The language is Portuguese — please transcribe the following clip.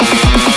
Música